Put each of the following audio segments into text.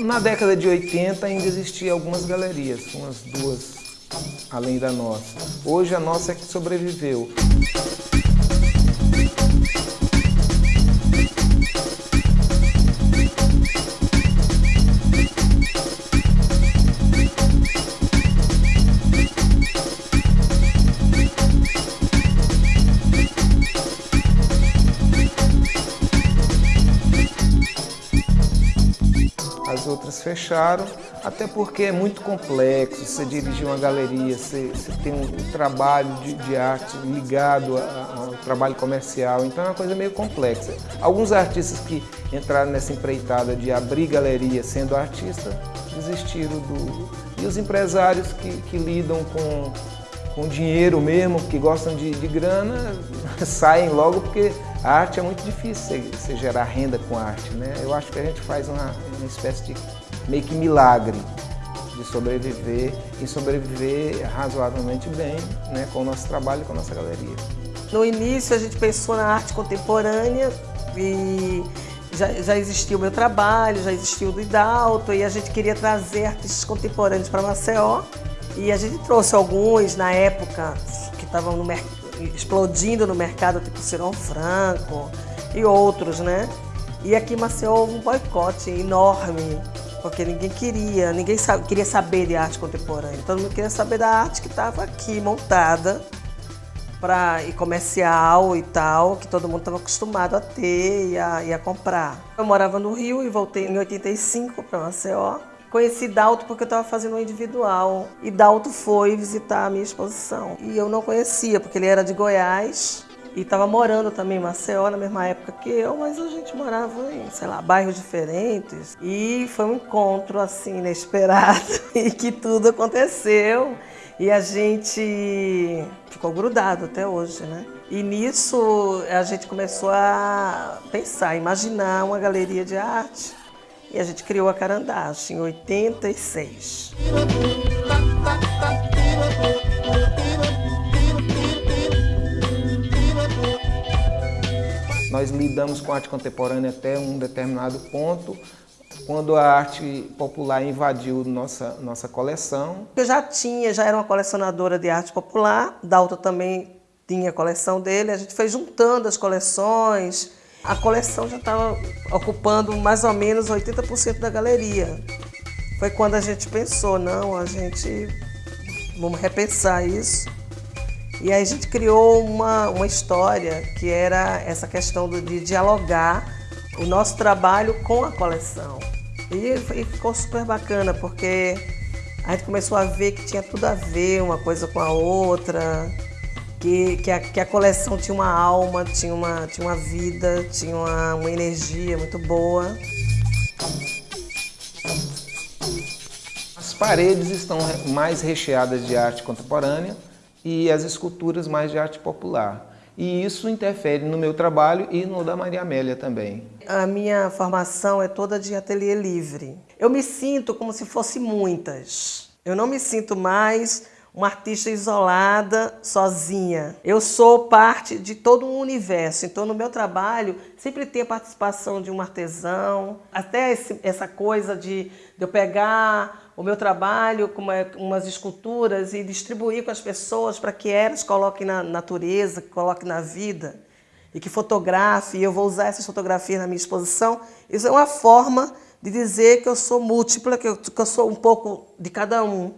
Na década de 80 ainda existiam algumas galerias, umas duas além da nossa. Hoje a nossa é que sobreviveu. As outras fecharam, até porque é muito complexo, você dirigir uma galeria, você, você tem um trabalho de, de arte ligado ao trabalho comercial, então é uma coisa meio complexa. Alguns artistas que entraram nessa empreitada de abrir galeria sendo artista, desistiram do... E os empresários que, que lidam com, com dinheiro mesmo, que gostam de, de grana, saem logo porque a arte é muito difícil você, gerar renda com arte, né? Eu acho que a gente faz uma, uma espécie de meio que milagre de sobreviver e sobreviver razoavelmente bem né, com o nosso trabalho e com a nossa galeria. No início a gente pensou na arte contemporânea e já, já existia o meu trabalho, já existia o do Idalto e a gente queria trazer artistas contemporâneos para Maceió e a gente trouxe alguns na época que estavam no mercado explodindo no mercado, tipo Cirão Franco e outros, né? E aqui em Maceió houve um boicote enorme, porque ninguém queria, ninguém queria saber de arte contemporânea. Todo mundo queria saber da arte que estava aqui montada pra, e comercial e tal, que todo mundo estava acostumado a ter e a, e a comprar. Eu morava no Rio e voltei em 85 para Maceió. Conheci Dalto porque eu estava fazendo um individual e Dalto foi visitar a minha exposição. E eu não conhecia, porque ele era de Goiás e estava morando também em Maceió na mesma época que eu, mas a gente morava em, sei lá, bairros diferentes. E foi um encontro assim inesperado e que tudo aconteceu. E a gente ficou grudado até hoje, né? E nisso a gente começou a pensar, imaginar uma galeria de arte e a gente criou a Carandache em 86. Nós lidamos com arte contemporânea até um determinado ponto, quando a arte popular invadiu nossa, nossa coleção. Eu já tinha, já era uma colecionadora de arte popular, Dalton também tinha a coleção dele, a gente foi juntando as coleções, a coleção já estava ocupando mais ou menos 80% da galeria. Foi quando a gente pensou, não, a gente vamos repensar isso. E aí a gente criou uma, uma história que era essa questão de dialogar o nosso trabalho com a coleção. E, e ficou super bacana, porque a gente começou a ver que tinha tudo a ver uma coisa com a outra que, que, a, que a coleção tinha uma alma, tinha uma, tinha uma vida, tinha uma, uma energia muito boa. As paredes estão mais recheadas de arte contemporânea e as esculturas mais de arte popular. E isso interfere no meu trabalho e no da Maria Amélia também. A minha formação é toda de ateliê livre. Eu me sinto como se fosse muitas. Eu não me sinto mais uma artista isolada, sozinha. Eu sou parte de todo um universo, então no meu trabalho sempre tem a participação de um artesão, até esse, essa coisa de, de, eu pegar o meu trabalho com uma, umas esculturas e distribuir com as pessoas para que elas coloquem na natureza, que coloquem na vida e que fotografe, e eu vou usar essas fotografias na minha exposição. Isso é uma forma de dizer que eu sou múltipla, que eu, que eu sou um pouco de cada um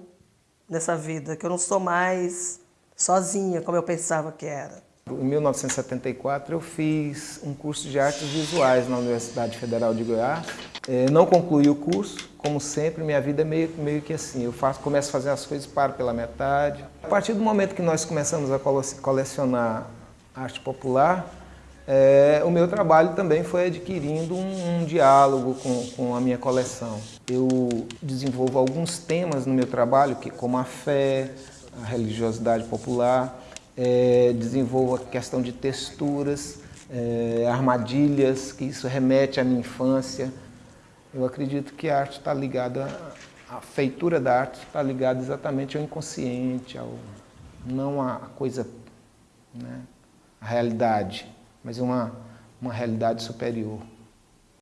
nessa vida, que eu não sou mais sozinha como eu pensava que era. Em 1974 eu fiz um curso de artes visuais na Universidade Federal de Goiás. É, não concluí o curso, como sempre, minha vida é meio, meio que assim, eu faço, começo a fazer as coisas, paro pela metade. A partir do momento que nós começamos a colecionar arte popular, é, o meu trabalho também foi adquirindo um, um diálogo com, com, a minha coleção. Eu desenvolvo alguns temas no meu trabalho, que, como a fé, a religiosidade popular, é, desenvolvo a questão de texturas, é, armadilhas, que isso remete à minha infância. Eu acredito que a arte está ligada, a feitura da arte está ligada exatamente ao inconsciente, ao, não à coisa, né, à realidade mas uma, uma realidade superior.